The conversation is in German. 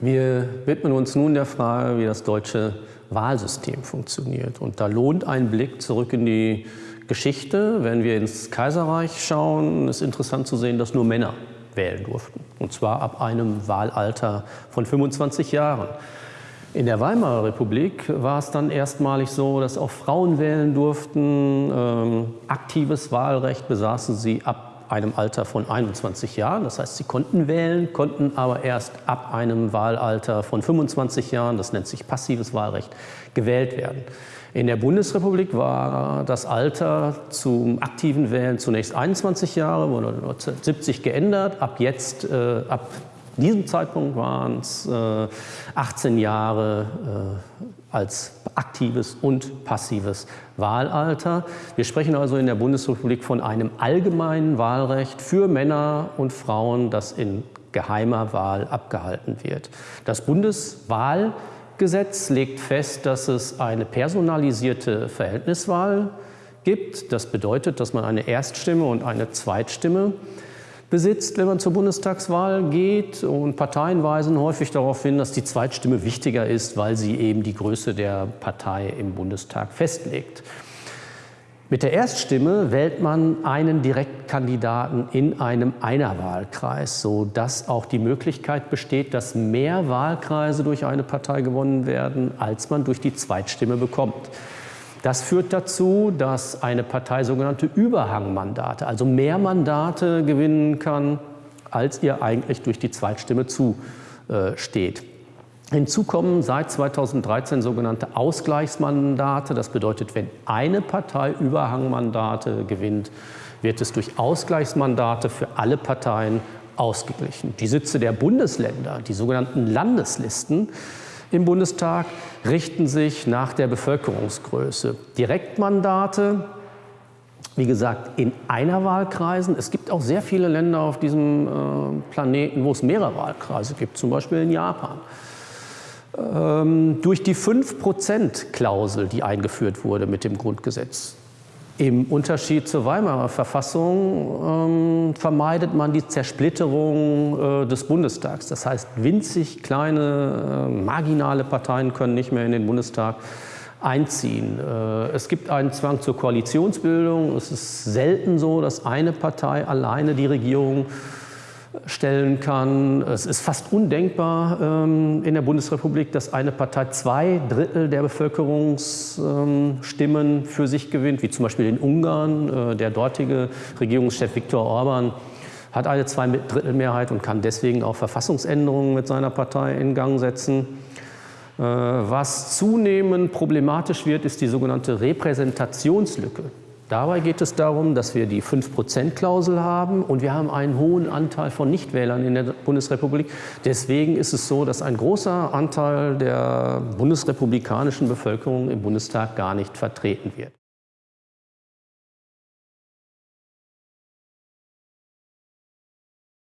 Wir widmen uns nun der Frage, wie das deutsche Wahlsystem funktioniert. Und da lohnt ein Blick zurück in die Geschichte. Wenn wir ins Kaiserreich schauen, ist interessant zu sehen, dass nur Männer wählen durften. Und zwar ab einem Wahlalter von 25 Jahren. In der Weimarer Republik war es dann erstmalig so, dass auch Frauen wählen durften. Ähm, aktives Wahlrecht besaßen sie ab einem Alter von 21 Jahren. Das heißt, sie konnten wählen, konnten aber erst ab einem Wahlalter von 25 Jahren, das nennt sich passives Wahlrecht, gewählt werden. In der Bundesrepublik war das Alter zum aktiven Wählen zunächst 21 Jahre, wurde 1970 geändert. Ab jetzt, äh, ab diesem Zeitpunkt waren es äh, 18 Jahre äh, als aktives und passives Wahlalter. Wir sprechen also in der Bundesrepublik von einem allgemeinen Wahlrecht für Männer und Frauen, das in geheimer Wahl abgehalten wird. Das Bundeswahlgesetz legt fest, dass es eine personalisierte Verhältniswahl gibt. Das bedeutet, dass man eine Erststimme und eine Zweitstimme besitzt, wenn man zur Bundestagswahl geht. Und Parteien weisen häufig darauf hin, dass die Zweitstimme wichtiger ist, weil sie eben die Größe der Partei im Bundestag festlegt. Mit der Erststimme wählt man einen Direktkandidaten in einem Einerwahlkreis, sodass auch die Möglichkeit besteht, dass mehr Wahlkreise durch eine Partei gewonnen werden, als man durch die Zweitstimme bekommt. Das führt dazu, dass eine Partei sogenannte Überhangmandate, also mehr Mandate gewinnen kann, als ihr eigentlich durch die Zweitstimme zusteht. Hinzu kommen seit 2013 sogenannte Ausgleichsmandate. Das bedeutet, wenn eine Partei Überhangmandate gewinnt, wird es durch Ausgleichsmandate für alle Parteien ausgeglichen. Die Sitze der Bundesländer, die sogenannten Landeslisten, im Bundestag richten sich nach der Bevölkerungsgröße. Direktmandate, wie gesagt, in einer Wahlkreisen. Es gibt auch sehr viele Länder auf diesem äh, Planeten, wo es mehrere Wahlkreise gibt, zum Beispiel in Japan. Ähm, durch die 5-Prozent-Klausel, die eingeführt wurde mit dem Grundgesetz, im Unterschied zur Weimarer Verfassung ähm, vermeidet man die Zersplitterung äh, des Bundestags. Das heißt, winzig kleine, äh, marginale Parteien können nicht mehr in den Bundestag einziehen. Äh, es gibt einen Zwang zur Koalitionsbildung. Es ist selten so, dass eine Partei alleine die Regierung stellen kann. Es ist fast undenkbar ähm, in der Bundesrepublik, dass eine Partei zwei Drittel der Bevölkerungsstimmen ähm, für sich gewinnt, wie zum Beispiel in Ungarn. Äh, der dortige Regierungschef Viktor Orban hat eine Zweidrittelmehrheit und kann deswegen auch Verfassungsänderungen mit seiner Partei in Gang setzen. Äh, was zunehmend problematisch wird, ist die sogenannte Repräsentationslücke. Dabei geht es darum, dass wir die 5-Prozent-Klausel haben und wir haben einen hohen Anteil von Nichtwählern in der Bundesrepublik. Deswegen ist es so, dass ein großer Anteil der bundesrepublikanischen Bevölkerung im Bundestag gar nicht vertreten wird.